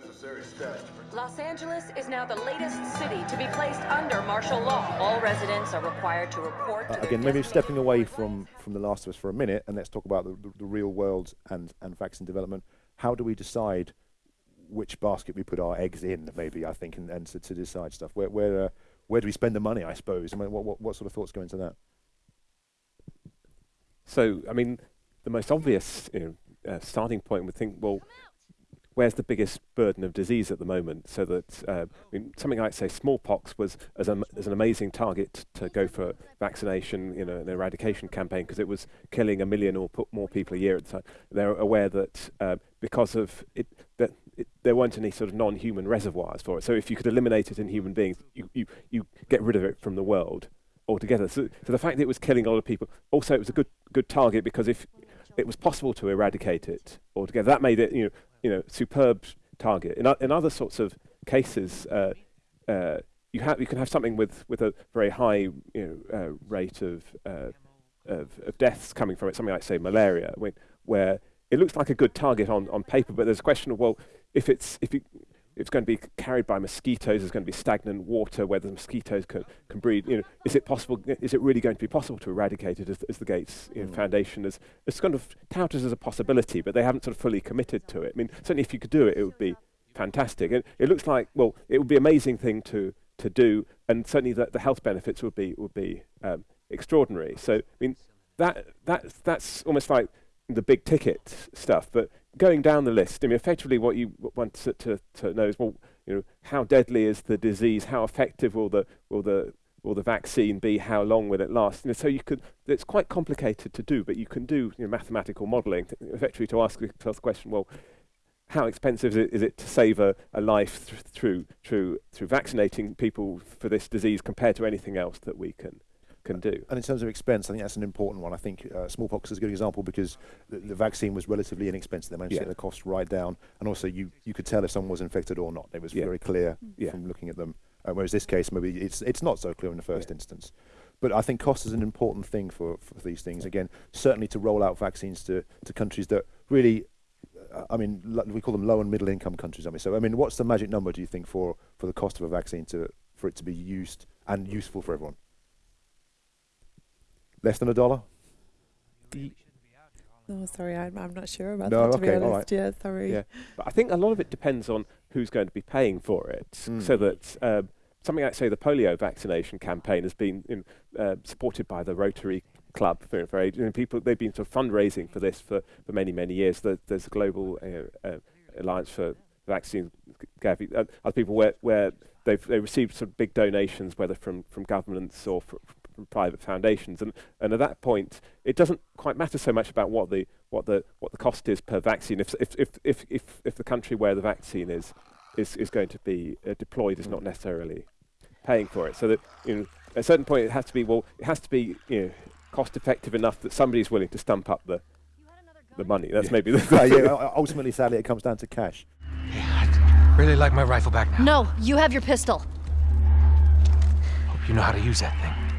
necessary steps Los Angeles is now the latest city to be placed under martial law. All residents are required to report to Uh, their again, maybe stepping away from, from The Last of Us for a minute, and let's talk about the, the, the real world and, and vaccine development. How do we decide which basket we put our eggs in, maybe, I think, and, and to, to decide stuff? Where, where, uh, where do we spend the money, I suppose? I mean, what, what, what sort of thoughts go into that? So, I mean, the most obvious you know, uh, starting point would think, well, where's the biggest burden of disease at the moment? So that uh, I mean, something like say smallpox was as, a, as an amazing target to go for vaccination, you know, an eradication campaign because it was killing a million or more people a year at the time. They're aware that uh, because of it, that it, there weren't any sort of non-human reservoirs for it. So if you could eliminate it in human beings, you, you, you get rid of it from the world altogether. So, so the fact that it was killing a lot of people, also it was a good good target because if it was possible to eradicate it altogether, that made it you know you know superb target. In, in other sorts of cases, uh, uh, you you can have something with with a very high you know uh, rate of, uh, of of deaths coming from it, something like say malaria, where it looks like a good target on, on paper, but there's a question of well, if it's if you it's going to be carried by mosquitoes. There's going to be stagnant water where the mosquitoes can, can breed. You know, is it possible? Is it really going to be possible to eradicate it as, as the Gates you know, Mm. Foundation has, has kind of touted as a possibility, but they haven't sort of fully committed to it. I mean, certainly if you could do it, it would be fantastic. It, it looks like well, it would be an amazing thing to to do, and certainly the, the health benefits would be would be um, extraordinary. So I mean, that that's that's almost like the big ticket stuff, but going down the list, I mean, effectively, what you want to, to, to know is, well, you know, how deadly is the disease? How effective will the will the will the vaccine be? How long will it last? You know, so you could. It's quite complicated to do, but you can do you know, mathematical modelling to, effectively to ask yourself the question. Well, how expensive is it, is it to save a, a life th- through through through vaccinating people for this disease compared to anything else that we can can do? And in terms of expense, I think that's an important one. I think uh, smallpox is a good example because the, the vaccine was relatively inexpensive. They managed Yeah. to get the cost right down, and also you, you could tell if someone was infected or not. It was Yeah. very clear Yeah. from looking at them. Uh, whereas this case, maybe it's it's not so clear in the first instance. But I think cost is an important thing for, for these things. Again, certainly to roll out vaccines to, to countries that really, uh, I mean, we call them low and middle income countries. I mean, so I mean, what's the magic number do you think for, for the cost of a vaccine to for it to be used and useful for everyone? Less than a dollar? Oh, sorry, I'm, I'm not sure about No, that, to be okay, all honest. Yeah, sorry. Yeah, but I think a lot of it depends on who's going to be paying for it. So Mm. that um, something like, say, the polio vaccination campaign has been in, uh, supported by the Rotary Club for, for age- you know, people. They've been sort of fundraising for this for, for many many years. There, there's a global uh, uh, alliance for vaccines. Gavi, uh, other people where where they've they received some big donations, whether from from governments or fr- from private foundations, and and at that point, it doesn't quite matter so much about what the what the what the cost is per vaccine. If if if if if, if the country where the vaccine is is is going to be uh, deployed is not necessarily paying for it. So that you know, at a certain point, it has to be well, it has to be you know cost effective enough that somebody's willing to stump up the the money. That's Yeah. maybe the Uh, yeah, ultimately, sadly, it comes down to cash. Yeah, I'd really like my rifle back now. No, you have your pistol. Hope you know how to use that thing.